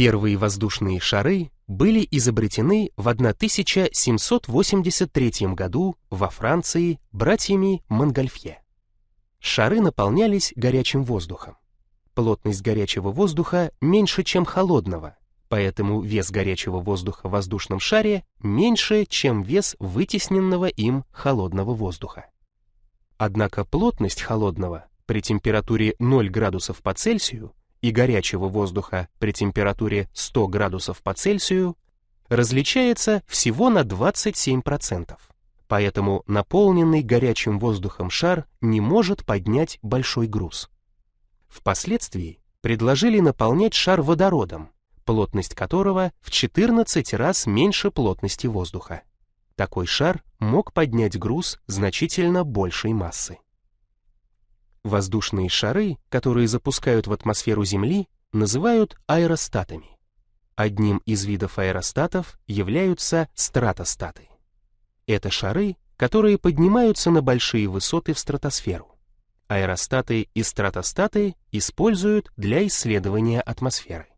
Первые воздушные шары были изобретены в 1783 году во Франции братьями Монгольфье. Шары наполнялись горячим воздухом. Плотность горячего воздуха меньше, чем холодного, поэтому вес горячего воздуха в воздушном шаре меньше, чем вес вытесненного им холодного воздуха. Однако плотность холодного при температуре 0 градусов по Цельсию и горячего воздуха при температуре 100 градусов по Цельсию различается всего на 27%. Поэтому наполненный горячим воздухом шар не может поднять большой груз. Впоследствии предложили наполнять шар водородом, плотность которого в 14 раз меньше плотности воздуха. Такой шар мог поднять груз значительно большей массы. Воздушные шары, которые запускают в атмосферу Земли, называют аэростатами. Одним из видов аэростатов являются стратостаты. Это шары, которые поднимаются на большие высоты в стратосферу. Аэростаты и стратостаты используют для исследования атмосферы.